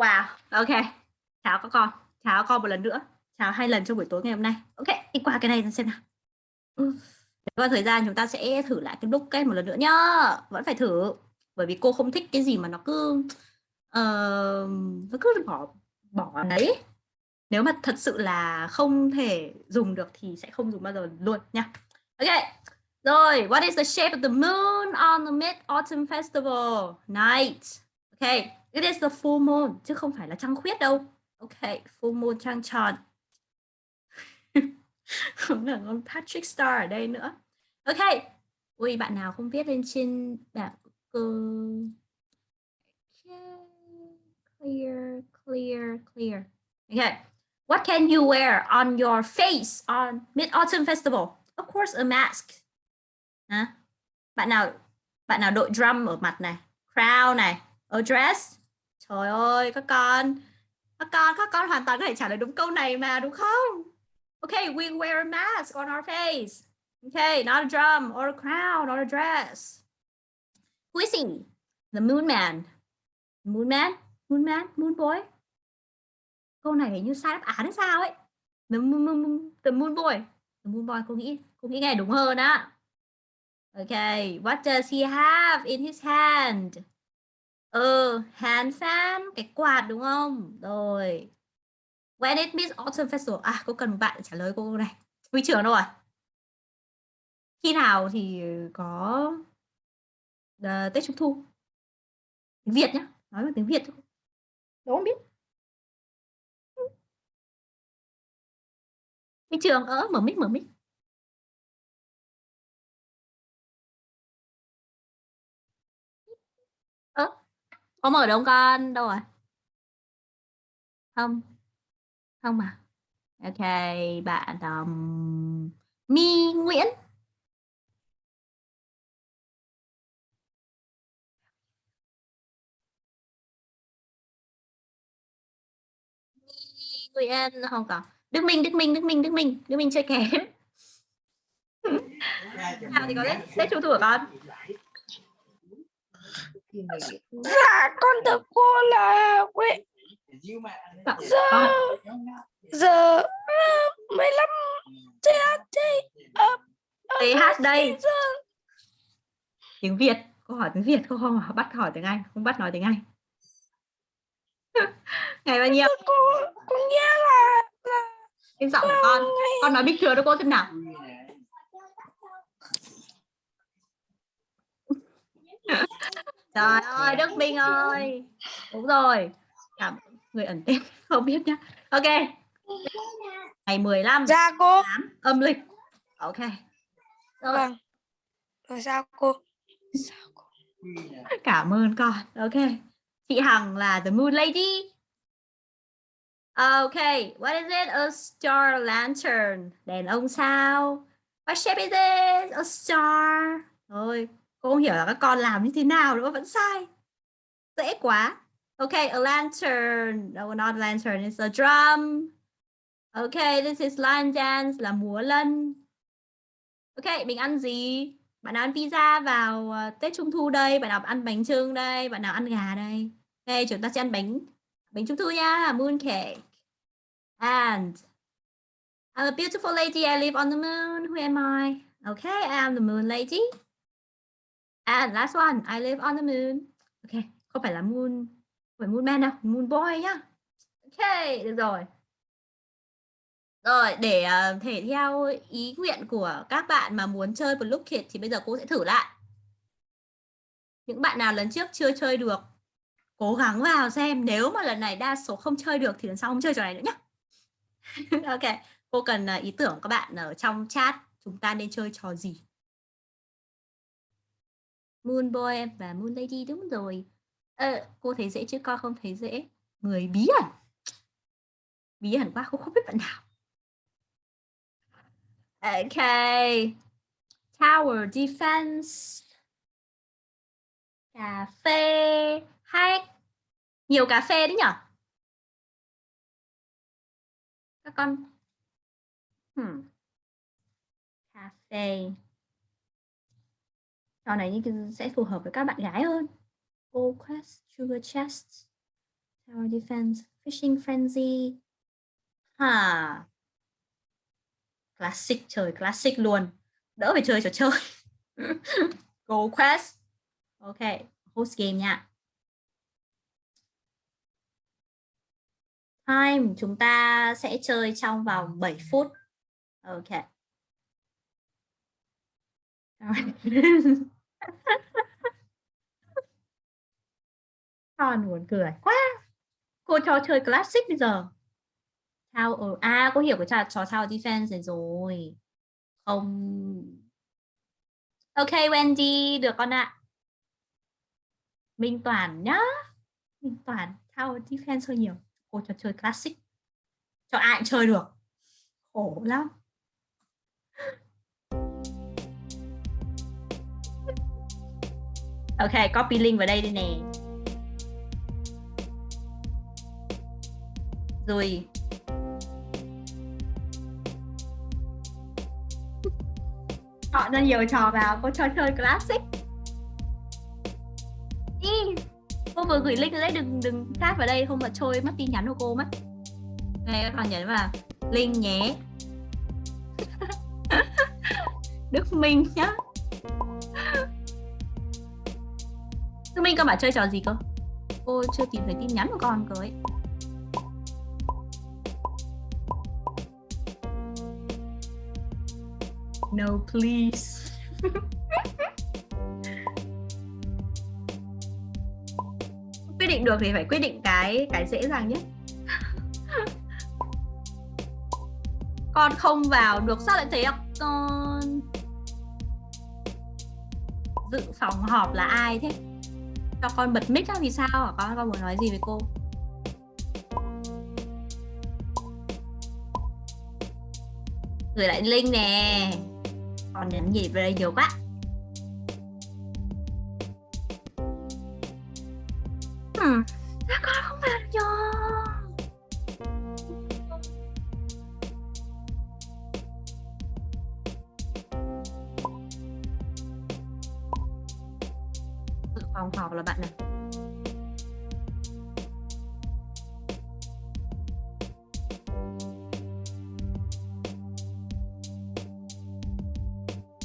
Wow, ok. Chào các con. Chào các con một lần nữa. Chào hai lần trong buổi tối ngày hôm nay. Ok, đi qua cái này xem nào. Ừ. Qua thời gian chúng ta sẽ thử lại cái book một lần nữa nhá. Vẫn phải thử. Bởi vì cô không thích cái gì mà nó cứ uh, nó cứ bỏ bỏ đấy. Nếu mà thật sự là không thể dùng được thì sẽ không dùng bao giờ luôn nha. Ok. Rồi, what is the shape of the moon on the Mid-Autumn Festival night? Okay, it is the full moon chứ không phải là trăng khuyết đâu. Okay, full moon trăng tròn. không là con Patrick Star ở đây nữa. Okay. Ui, bạn nào không viết lên trên bảng cơ clear, clear, clear. Okay. What can you wear on your face on Mid-Autumn Festival? Of course, a mask. Hả? Bạn nào bạn nào đội drum ở mặt này, crown này, a dress. Trời ơi, các con, các con, các con hoàn toàn có thể trả lời đúng câu này mà đúng không? Okay, we wear a mask on our face. Okay, not a drum or a crown or a dress. Who is he? The moon man. Moon man? Moon man? Moon boy? Câu này hình như sai đáp án hay sao ấy. The moon, moon, the moon boy. The moon boy cô nghĩ cô nghĩ nghe đúng hơn á. Okay, what does he have in his hand? Ừ, hand cái quạt đúng không? Rồi. When it means autumn festival. À, cô cần một bạn trả lời cô này. Huy trưởng đâu rồi? Khi nào thì có uh, Tết Trung Thu? Tiếng Việt nhá, nói bằng tiếng Việt thôi. Đúng không biết. Huy trưởng, ớ, mở mic, mở mic. Có mở đâu con? Đâu rồi? Không. Không mà. Ok, bạn um, Mi Nguyễn. Nguyễn không có. Đức Minh, Đức Minh, Đức Minh, Đức Minh, Đức Minh chơi kém. Nào thì có lên, Tết Trung Thu Dạ con thưa cô là Nguyễn Giờ Giờ 15 THT TH đây. Tiếng Việt Câu hỏi tiếng Việt không bắt hỏi tiếng Anh Không bắt nói tiếng Anh. Ngày bao nhiêu? Cô, cô nghe là, là Em giọng của con Con nói bình thường cho cô xem nào Trời ơi, Đức Minh ơi. Đúng rồi. Cảm người ẩn tên không biết nhá. Ok. Ngày 15 Dạ cô. 8 âm lịch. Ok. Rồi. Vâng. Rồi sao cô? Sao cô? Cảm ơn con. Ok. Chị Hằng là The Moon Lady. Ok, what is it? A star lantern. Đèn ông sao? What shape is it? A star. Rồi, cô không hiểu là các con làm như thế nào nữa, vẫn sai. Dễ quá. Okay a lantern. No, not lantern, it's a drum. Okay this is line dance, là múa lân. Okay mình ăn gì? Bạn nào ăn pizza vào ờ, Tết Trung Thu đây? Bạn nào ăn bánh trưng đây? Bạn nào ăn gà đây? Okay chúng ta sẽ ăn bánh. Bánh Trung Thu nha moon cake and, I'm a beautiful lady, I live on the moon. Who am I? Okay I am the moon lady. And last one, I live on the moon. Ok, không phải là moon, không phải moon man đâu, moon boy nhá. Ok, được rồi. Rồi, để uh, thể theo ý nguyện của các bạn mà muốn chơi Blue Kit thì bây giờ cô sẽ thử lại. Những bạn nào lần trước chưa chơi được, cố gắng vào xem. Nếu mà lần này đa số không chơi được thì lần sau không chơi trò này nữa nhé. ok, cô cần uh, ý tưởng các bạn ở trong chat chúng ta nên chơi trò gì. Moon Boy và Moon Lady đúng rồi. À, cô thấy dễ chứ con không thấy dễ. Người bí ẩn. Bí ẩn quá, cô không biết bạn nào. Ok. Tower Defense. Cà phê. Hack. Nhiều cà phê đấy nhở? Các con. Hmm. Cà phê trò này sẽ phù hợp với các bạn gái hơn. Gold Quest, Sugar Chest, Tower defense, fishing frenzy. Ha. Classic trời classic luôn. Đỡ phải chơi trò chơi. Gold quest. Ok, host game nha. Time chúng ta sẽ chơi trong vòng 7 phút. Ok. Con buồn cười quá. Cô cho chơi classic bây giờ. Tower ờ, à cô hiểu cái trò trò sao Defense rồi. Không. Ok, Wendy, được con ạ. Minh Toàn nhá. Minh Toàn sao Defense hơi nhiều. Cô cho chơi classic. Cho ai cũng chơi được. Khổ lắm. Ok, copy link vào đây đây nè. Rồi. họ ra nhiều trò vào, cô cho chơi classic. Ý, cô vừa gửi link đấy, đừng đừng chat vào đây, không là trôi mất tin nhắn của cô mất. Này các bạn nhấn vào link nhé. Đức Minh nhá. Đức Minh con bảo chơi trò gì cơ? Cô chưa tìm thấy tin nhắn của con cơ ấy. No please. quyết định được thì phải quyết định cái cái dễ dàng nhất. con không vào được sao lại thế ạ? Con dự phòng họp là ai thế? Cho con bật mic ra vì sao hả con con muốn nói gì với cô? Gửi lại link nè. Còn nhắn gì về nhiều quá. Phòng họp là bạn này.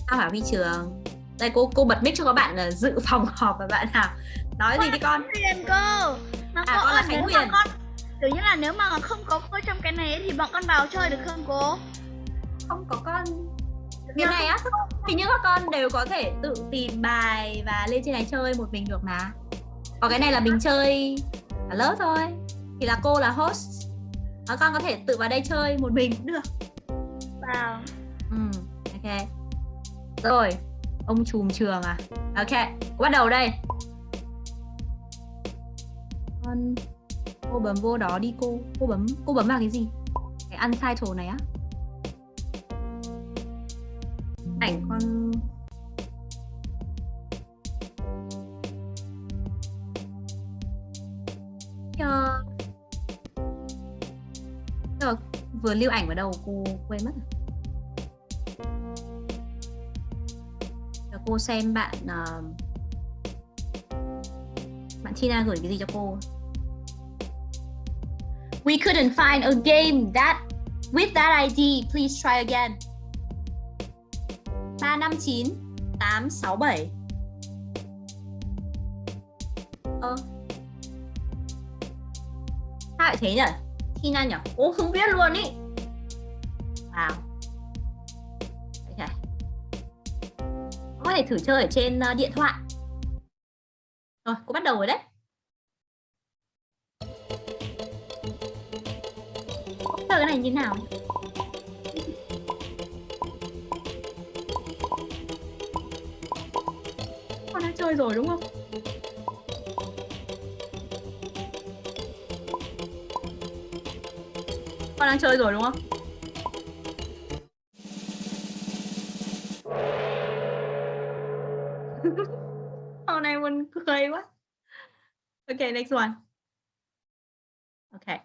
Sao hả vi trường? Đây cô cô bật mic cho các bạn là dự phòng họp và bạn nào nói gì đi con? Huyền cơ mà À, cô con là Khánh nếu mà Huyền. con kiểu như là nếu mà không có cô trong cái này thì bọn con vào chơi được không cô? Không có con như này á. Thì những các con đều có thể tự tìm bài và lên trên này chơi một mình được mà. Còn cái này là mình chơi cả lớp thôi. Thì là cô là host. Và con có thể tự vào đây chơi một mình cũng được. Vào ừ ok. Rồi ông chùm trường à? Ok bắt đầu đây. Con cô bấm vô đó đi cô cô bấm cô bấm vào cái gì? Cái untitled này á ảnh con cho rồi vừa lưu ảnh vào đầu cô quên mất rồi. cho cô xem bạn uh, bạn Tina gửi cái gì cho cô We couldn't find a game that with that ID. Please try again. 359 867. Ơ. Sao lại thế nhỉ? Tina nhỉ? Ô không biết luôn ý. Wow. Ok. Có thể thử chơi ở trên ờ, điện thoại. Rồi, cô bắt đầu rồi đấy. Chơi cái này như thế nào? nhỉ? Chơi rồi đúng không? Con đang chơi rồi đúng không? Hôm nay mình cười quá. Ok, next one. Ok.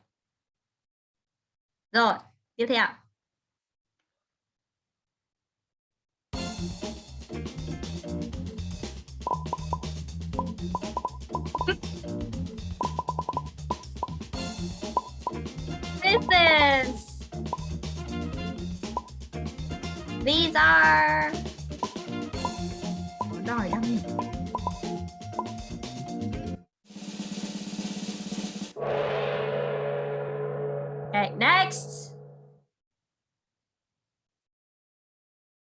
Rồi, tiếp theo. These are? Okay, next.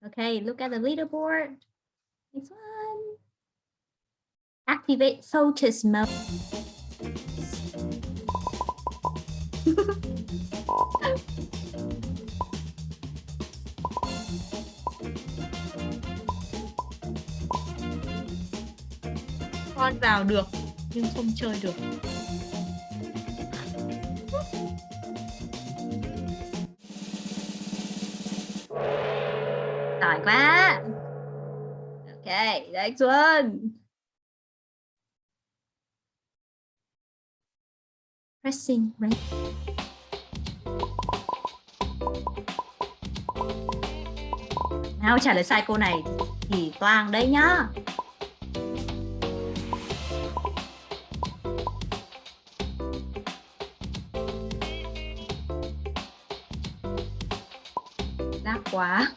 Okay, look at the leaderboard. Next one. Activate focus mode. Con vào được nhưng không chơi được. Giỏi quá. Ok, next one. Pressing right. Nào, trả lời sai câu này thì toang đấy nhá. đáp quá.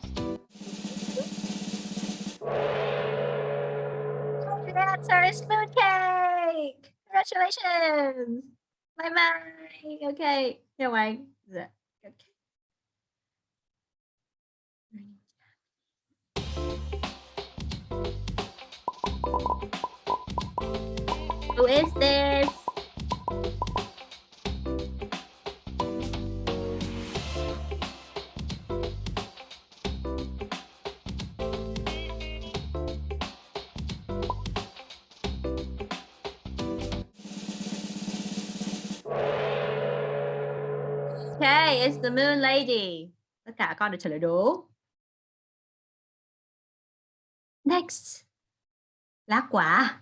The answer is cake! Congratulations. Bye bye. Okay. Chào anh. Dạ. Who? Okay, it's the moon lady. Tất cả con được trả lời đúng. Next. Lá quả.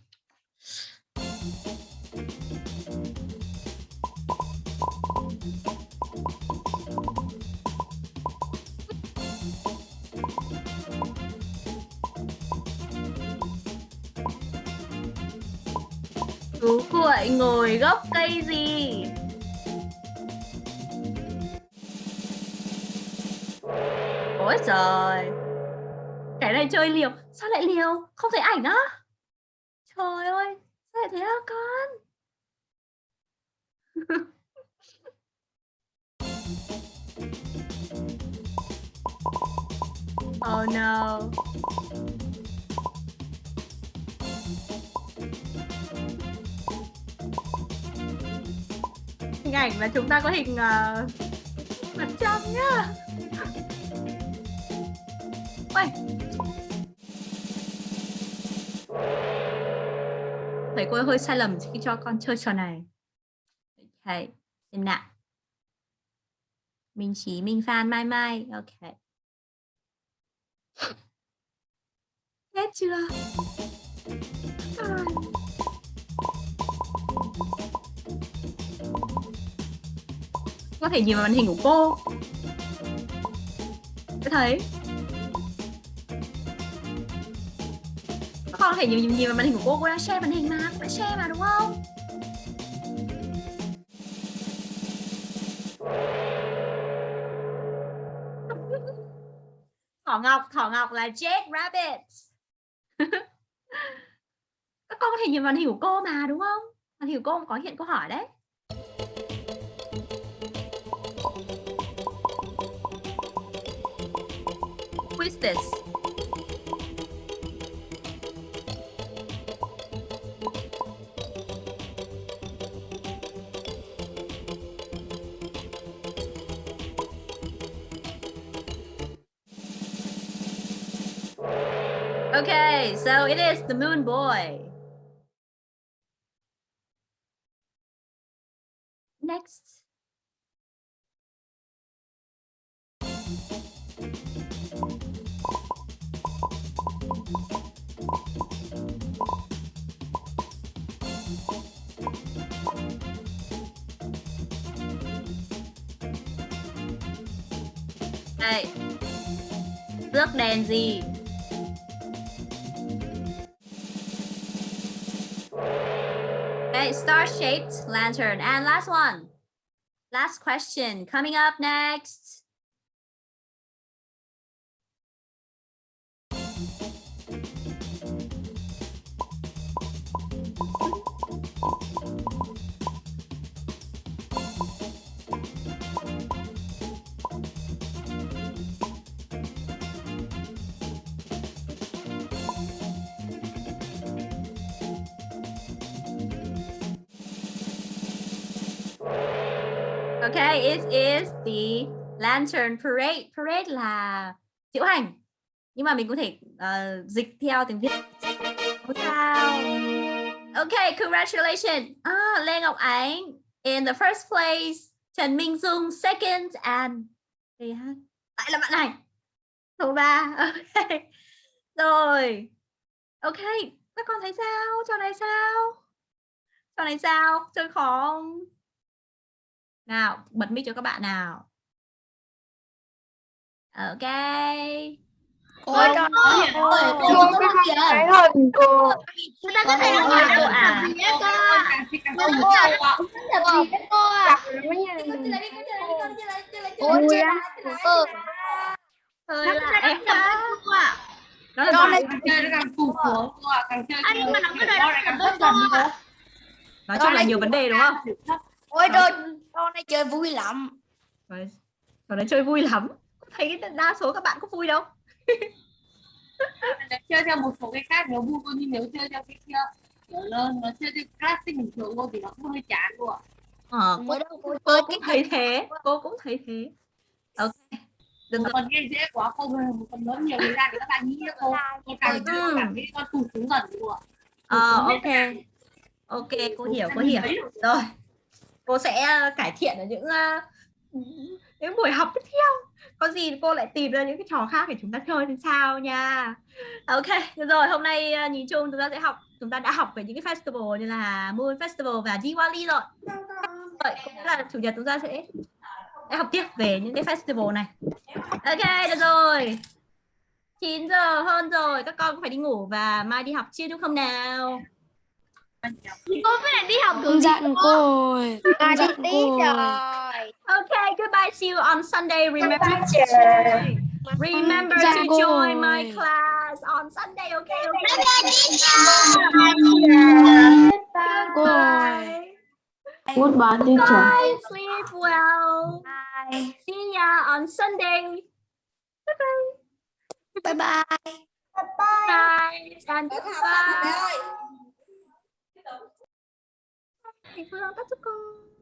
Chú cuội ngồi gốc cây gì? Ôi trời. Cái này chơi liều. Sao lại liều? Không thấy ảnh á. Trời ơi, Sao lại thế hả con? Oh no. Ảnh là chúng ta có hình uh, mặt trăng nhá Ôi. Thầy cô hơi sai lầm khi cho con chơi trò này. Ok, xem nào. Minh Chí, Minh Phan, Mai Mai. Ok. Hết chưa? À. Có thể nhìn vào màn hình của cô. có thấy. Các con có thể nhìn, nhìn vào màn hình của cô cô đang share màn hình mà cô đã share mà đúng không? Thỏ ngọc thỏ ngọc là Jack Rabbit. Các con có thể nhìn vào màn hình của cô mà đúng không? Màn hình của cô có hiện câu hỏi đấy. Is this? Okay, so it is the moon boy. Đây. Rước đèn gì? Okay, star-shaped lantern. And last one. Last question coming up next. Okay, it is the lantern parade. Parade là diễu hành. Nhưng mà mình có thể uh, dịch theo tiếng Việt. Sao. Okay, congratulations. Ah, Lê Ngọc Ánh in the first place. Trần Minh Dung second and Đây ha. Lại là bạn này. Số 3. Okay. Rồi. Okay, các con thấy sao? Trò này sao? Trò này sao? Chơi khó không? Nào, bật mic cho các bạn nào. Ok. Cô, cho cô, cô cái hình cô Chúng ta có thể nói à, cô được à. cô cô lắm. cô Hơi Nó là em cô ạ. Nó là này chơi nó càng phù phù cô ạ càng chơi À, nhưng mà nó có thể lại càng thất cô ạ. Nói chung là nhiều vấn đề đúng không? ôi trời con này chơi vui lắm. Trò đấy chơi vui lắm. Thấy đa số các bạn có vui đâu. nếu chơi theo một số cái khác nó vui nhưng nếu chơi theo cái kia kiểu lớn nó chơi theo classic bình thường thì nó cũng hơi chán ạ Ờ, cô, đâu cô, cô cũng cái thấy thế. Cô cũng thấy thế. Ok. Rồi. phần game dễ quá cô phần lớn nhiều thời gian thì các bạn nghĩ cô cô càng chơi Ừ. càng thấy con tụt xuống dần cô ạ Ờ, ok. Ok, cô hiểu, cô hiểu. Rồi. Cô sẽ ờ, cải thiện ở những ờ, những buổi học tiếp theo. Có gì cô lại tìm ra những cái trò khác để chúng ta chơi thì sao nha. Ok, được rồi, hôm nay ờ, nhìn chung chúng ta sẽ học chúng ta đã học về những cái festival như là Moon Festival và Diwali rồi. Vậy cũng là chủ nhật chúng ta sẽ sẽ học tiếp về những cái festival này. Ok, được rồi. 9 giờ hơn rồi, các con cũng phải đi ngủ và mai đi học chưa đúng không nào? Cô phải lại đi học gì dặn cô? rồi con đi dặn cô rồi Okay, goodbye. See you on Sunday. Remember to. Remember to join my class on Sunday. Okay. okay. Goodbye. Goodbye teacher Bye. Sleep well. See ya on Sunday. bye bye Good night and goodbye. Thầy Phương tắt cho con.